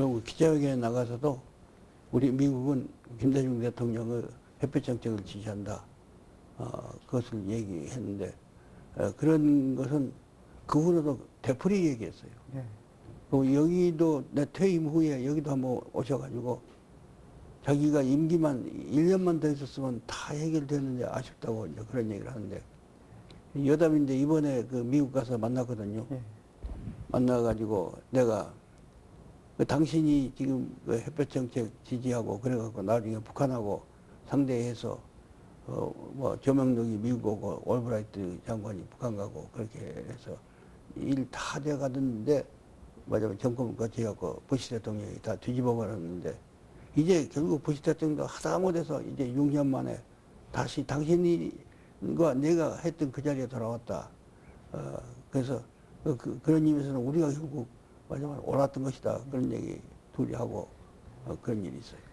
그리고 기자회견에 나가서도 우리 미국은 김대중 대통령의 햇볕 정책을 지지한다. 어, 그것을 얘기했는데 어, 그런 것은 그 후로도 되풀이 얘기했어요. 예. 그리고 여기도 내 퇴임 후에 여기도 한번 오셔가지고 자기가 임기만 1년만 더 있었으면 다 해결되는데 아쉽다고 이제 그런 얘기를 하는데 여담인데 이번에 그 미국 가서 만났거든요. 예. 만나가지고 내가 그 당신이 지금 그 햇볕 정책 지지하고 그래갖고 나중에 북한하고 상대해서 어 뭐 조명록이 미국 오고 올브라이트 장관이 북한 가고 그렇게 해서 일 다 돼가던데 맞아요 정권을 거치갖고 부시 대통령이 다 뒤집어 버렸는데 이제 결국 부시 대통령도 하다 못해서 이제 6년 만에 다시 당신과 내가 했던 그 자리에 돌아왔다. 어, 그래서 그, 그, 그런 의미에서는 우리가 결국 마지막에 옳았던 것이다. 그런 얘기 둘이 하고 어, 그런 일이 있어요.